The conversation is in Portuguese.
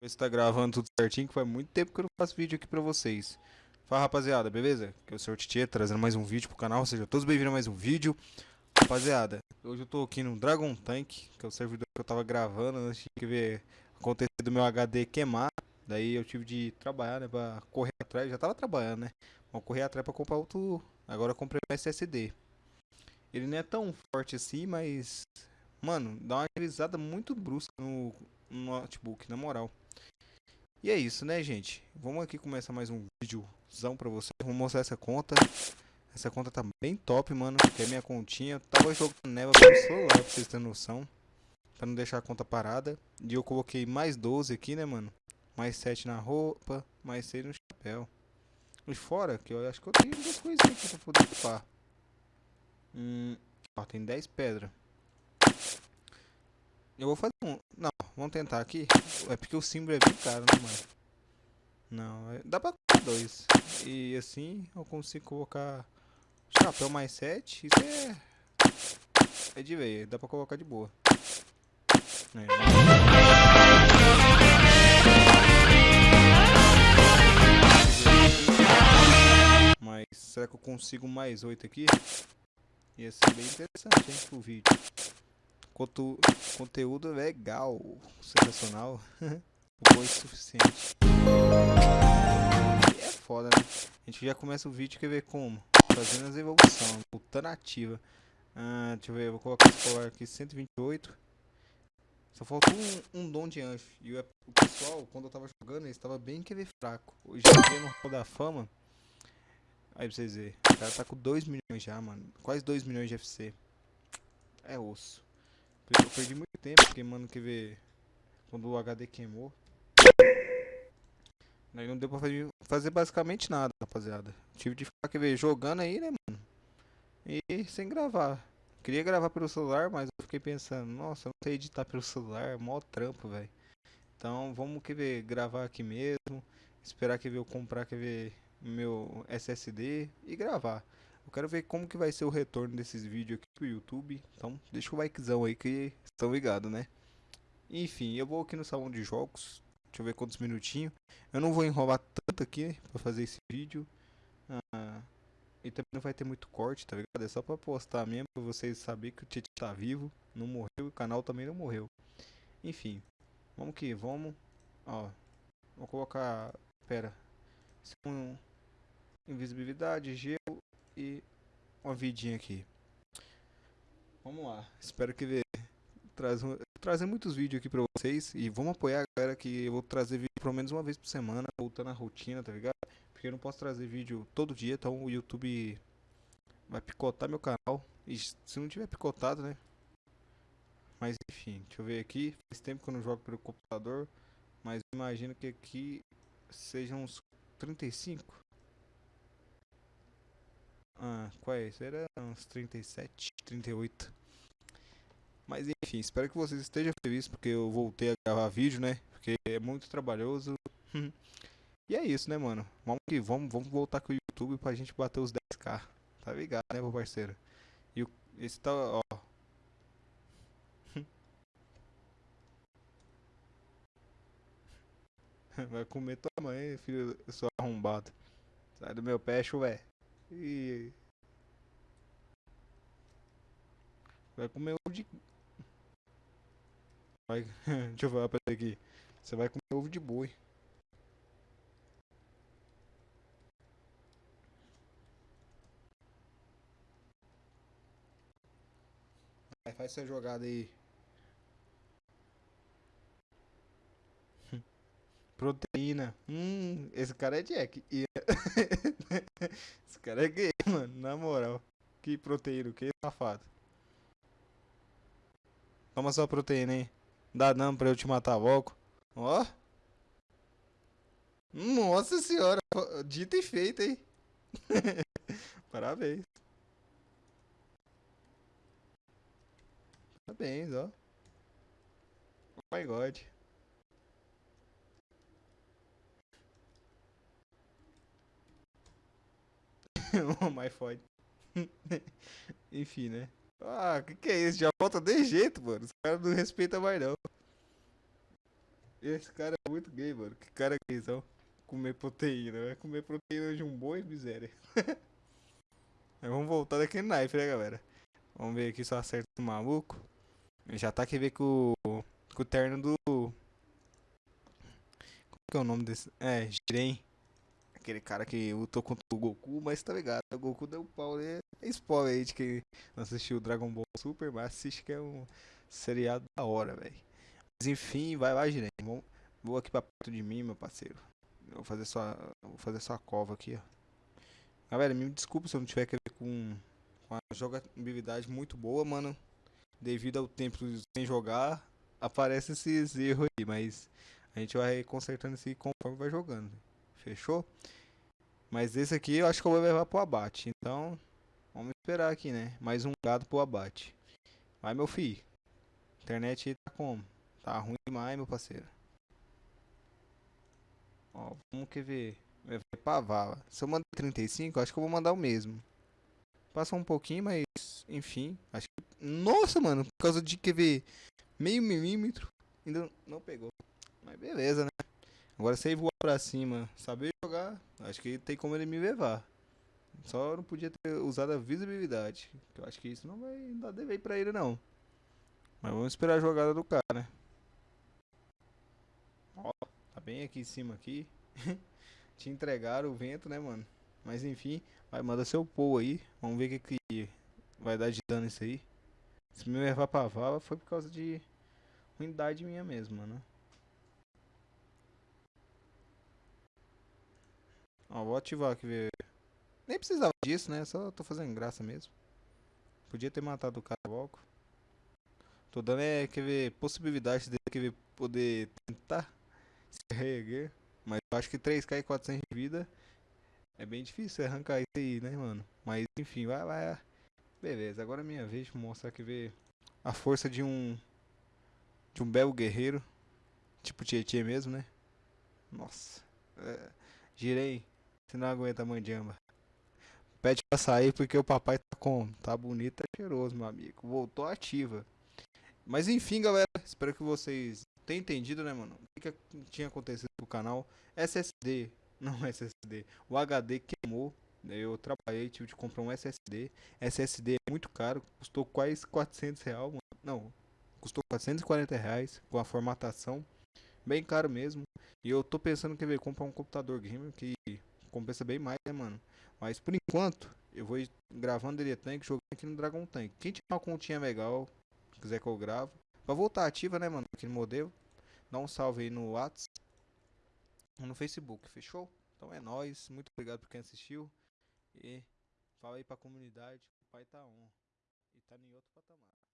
Ver se tá gravando tudo certinho, que faz muito tempo que eu não faço vídeo aqui pra vocês. Fala rapaziada, beleza? Que eu sou o Titi, trazendo mais um vídeo pro canal, sejam todos bem-vindos a mais um vídeo. Rapaziada, hoje eu tô aqui no Dragon Tank, que é o servidor que eu tava gravando antes de ver acontecer do meu HD queimar. Daí eu tive de trabalhar, né, pra correr atrás, já tava trabalhando, né? Vou correr atrás pra comprar outro, agora eu comprei um SSD. Ele não é tão forte assim, mas... Mano, dá uma agilizada muito brusca no, no notebook, na moral. E é isso, né, gente? Vamos aqui começar mais um vídeozão pra vocês. Vou mostrar essa conta. Essa conta tá bem top, mano. Que é minha continha. Tava jogando neva pelo celular, pra vocês terem noção. Pra não deixar a conta parada. E eu coloquei mais 12 aqui, né, mano? Mais 7 na roupa. Mais 6 no chapéu. E fora, que eu acho que eu tenho duas coisas aqui pra poder equipar. Hum, ó, tem 10 pedras. Eu vou fazer um... Não, vamos tentar aqui. É porque o símbolo é bem caro, né, mano? Não, é... dá pra colocar dois. E assim eu consigo colocar chapéu mais 7. Isso é... É de ver, dá pra colocar de boa. É, mas será que eu consigo mais 8 aqui? Ia ser bem interessante, hein, pro vídeo. Conto, conteúdo legal, sensacional. Foi suficiente. E é foda, né? A gente já começa o vídeo, quer ver como? Fazendo as evoluções, voltando ativa. Ah, deixa eu ver, vou colocar esse colar aqui, 128. Só faltou um, um dom de anjo. E o, o pessoal, quando eu tava jogando, ele estava bem querer fraco. Hoje em dia no Hall da Fama. Aí pra vocês verem. O cara tá com 2 milhões já, mano. Quase 2 milhões de FC. É osso. Eu perdi muito tempo, porque, mano, quer ver... Quando o HD queimou... Aí não deu pra fazer, fazer basicamente nada, rapaziada. Tive de ficar, quer ver, jogando aí, né, mano? E sem gravar. Queria gravar pelo celular, mas eu fiquei pensando, nossa, não sei editar pelo celular, mó trampo, velho. Então, vamos, quer ver, gravar aqui mesmo. Esperar, quer ver, eu comprar, quer ver, meu SSD e gravar. Eu quero ver como que vai ser o retorno desses vídeos aqui pro YouTube. Então, deixa o likezão aí que estão ligados, né? Enfim, eu vou aqui no salão de jogos. Deixa eu ver quantos minutinhos. Eu não vou enrolar tanto aqui pra fazer esse vídeo. Ah, e também não vai ter muito corte, tá ligado? É só pra postar mesmo, pra vocês saberem que o Titi tá vivo. Não morreu e o canal também não morreu. Enfim, vamos que vamos. Ó, vou colocar... Pera. Invisibilidade, gelo e uma vidinha aqui. Vamos lá. Espero que vê traz trazer muitos vídeos aqui pra vocês e vamos apoiar a galera que eu vou trazer vídeo pelo menos uma vez por semana, voltando à rotina, tá ligado? Porque eu não posso trazer vídeo todo dia, então o YouTube vai picotar meu canal. E se não tiver picotado, né? Mas enfim, deixa eu ver aqui. Faz tempo que eu não jogo pelo computador, mas imagino que aqui sejam uns 35. Ah, qual é? Era uns 37, 38. Mas enfim, espero que vocês estejam felizes porque eu voltei a gravar vídeo, né? Porque é muito trabalhoso. e é isso, né, mano? Vamos que vamos, vamos voltar com o YouTube pra gente bater os 10k. Tá ligado, né, meu parceiro? E o, esse tá, ó. Vai comer tua mãe, filho, sou arrombado. Sai do meu pé, chuvé. E... Vai comer ovo de... Vai... Deixa eu falar pra aqui. Você vai comer ovo de boi. Vai, faz essa jogada aí. Proteína. Hum, esse cara é Jack. E... esse cara é gay, mano. Na moral. Que proteína, que safado. Toma sua proteína aí. Dá não pra eu te matar logo. Ó. Nossa senhora. Dito e feito, hein. Parabéns. Parabéns, ó. Oh my god. oh my fode. Enfim, né? Ah, que que é isso? Já volta de jeito, mano. Os caras não respeitam mais não. Esse cara é muito gay, mano. Que cara gaysão. Comer proteína. Vai comer proteína de um boi, miséria. Mas vamos voltar daquele knife, né, galera? Vamos ver aqui se eu acerto o maluco. Já tá aqui ver com, com o terno do. Como que é o nome desse? É, Jiren. Aquele cara que lutou contra o Goku, mas tá ligado? O Goku deu pau, né? É spoiler aí de quem não assistiu Dragon Ball Super, mas assiste que é um seriado da hora, velho. Mas enfim, vai lá, Jiren. Vou, aqui pra perto de mim, meu parceiro. vou fazer sua, vou fazer sua cova aqui, ó. Galera, me desculpa se eu não tiver que ver com, com a jogabilidade muito boa, mano. Devido ao tempo sem jogar, aparece esses erros aí, mas a gente vai consertando isso conforme vai jogando. Fechou? Mas esse aqui eu acho que eu vou levar pro abate. Então, vamos esperar aqui, né? Mais um gado pro abate. Vai, meu filho. Internet aí tá como? Tá ruim demais, meu parceiro. Ó, vamos que ver. Vai pra vala. Se eu mandar 35, acho que eu vou mandar o mesmo. Passa um pouquinho, mas enfim. Acho que. Nossa, mano, por causa de que ver meio milímetro, ainda não pegou. Mas beleza, né? Agora se ele voar pra cima, saber jogar, acho que tem como ele me levar. Só não podia ter usado a visibilidade. Eu acho que isso não vai dar dever pra ele não. Mas vamos esperar a jogada do cara, né? Ó, tá bem aqui em cima aqui. Te entregaram o vento, né, mano? Mas enfim, vai mandar seu pull aí. Vamos ver o que, que vai dar de dano isso aí. Se me levar pra vala foi por causa de ruindade minha mesmo, mano. Ó, vou ativar aqui ver. Nem precisava disso, né? Só tô fazendo graça mesmo. Podia ter matado o cara logo. Tô dando é, quer ver, possibilidade dele quer ver, poder tentar se reerguer. Mas eu acho que 3k e 400 de vida é bem difícil arrancar isso aí, né, mano? Mas enfim, vai, vai. Beleza, agora é minha vez de mostrar que ver a força de um de um belo guerreiro, tipo Tietê mesmo, né? Nossa. É, girei, você não aguenta mandiamba. Pede pra sair porque o papai tá com, tá bonito, tá cheiroso, meu amigo. Voltou ativa. Mas enfim, galera, espero que vocês tenham entendido, né, mano? O que, que tinha acontecido com o canal. SSD, não SSD, o HD queimou. Eu trabalhei, tive de comprar um SSD. SSD é muito caro, custou quase 400 reais, mano. Não, custou 440 reais com a formatação. Bem caro mesmo. E eu tô pensando que ver comprar um computador gamer que compensa bem mais, né, mano? Mas por enquanto, eu vou gravando ele Tank, jogando aqui no Dragon Tank. Quem tiver uma continha legal, quiser que eu gravo, pra voltar ativa, né, mano, aquele modelo, dá um salve aí no WhatsApp, no Facebook, fechou? Então é nóis, muito obrigado por quem assistiu. E fala aí pra comunidade, o pai tá on. E tá em outro patamar.